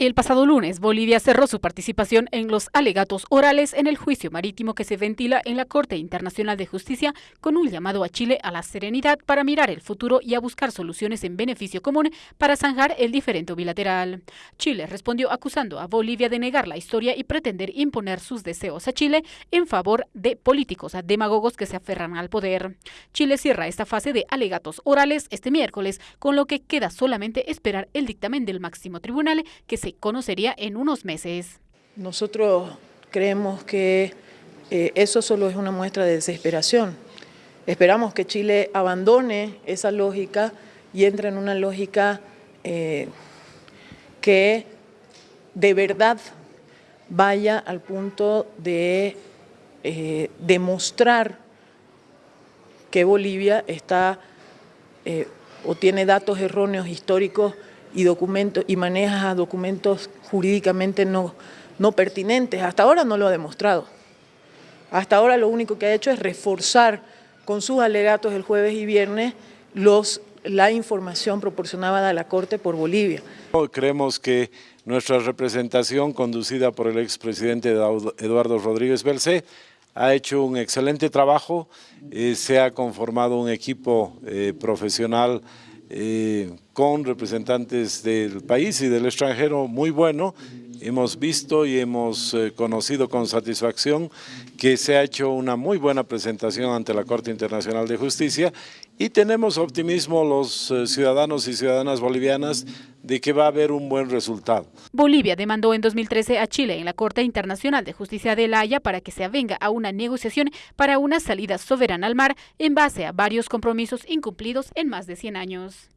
El pasado lunes, Bolivia cerró su participación en los alegatos orales en el juicio marítimo que se ventila en la Corte Internacional de Justicia con un llamado a Chile a la serenidad para mirar el futuro y a buscar soluciones en beneficio común para zanjar el diferendo bilateral. Chile respondió acusando a Bolivia de negar la historia y pretender imponer sus deseos a Chile en favor de políticos demagogos que se aferran al poder. Chile cierra esta fase de alegatos orales este miércoles, con lo que queda solamente esperar el dictamen del máximo tribunal que se conocería en unos meses. Nosotros creemos que eh, eso solo es una muestra de desesperación. Esperamos que Chile abandone esa lógica y entre en una lógica eh, que de verdad vaya al punto de eh, demostrar que Bolivia está o tiene datos erróneos históricos y, documentos, y maneja documentos jurídicamente no, no pertinentes. Hasta ahora no lo ha demostrado. Hasta ahora lo único que ha hecho es reforzar con sus alegatos el jueves y viernes los, la información proporcionada a la Corte por Bolivia. Creemos que nuestra representación conducida por el expresidente Eduardo Rodríguez Belcé ha hecho un excelente trabajo, eh, se ha conformado un equipo eh, profesional eh, con representantes del país y del extranjero muy bueno. Hemos visto y hemos eh, conocido con satisfacción que se ha hecho una muy buena presentación ante la Corte Internacional de Justicia y tenemos optimismo los eh, ciudadanos y ciudadanas bolivianas de que va a haber un buen resultado. Bolivia demandó en 2013 a Chile en la Corte Internacional de Justicia de La Haya para que se avenga a una negociación para una salida soberana al mar en base a varios compromisos incumplidos en más de 100 años.